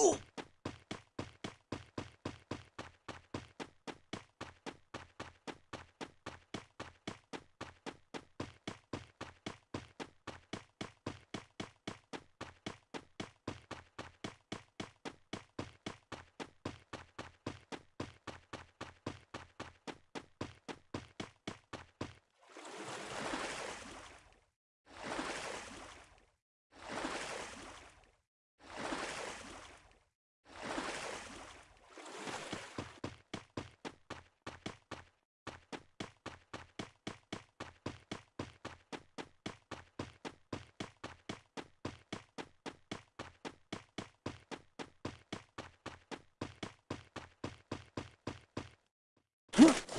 Ooh. Huh?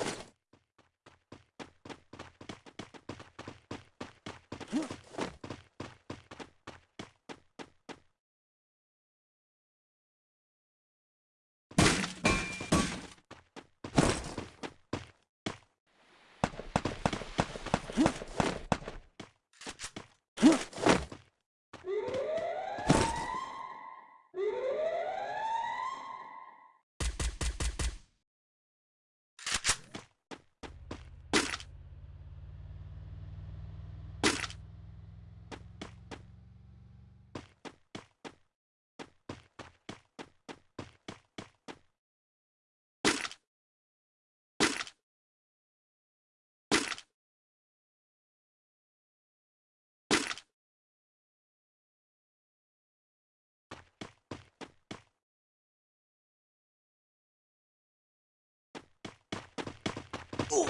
Oh.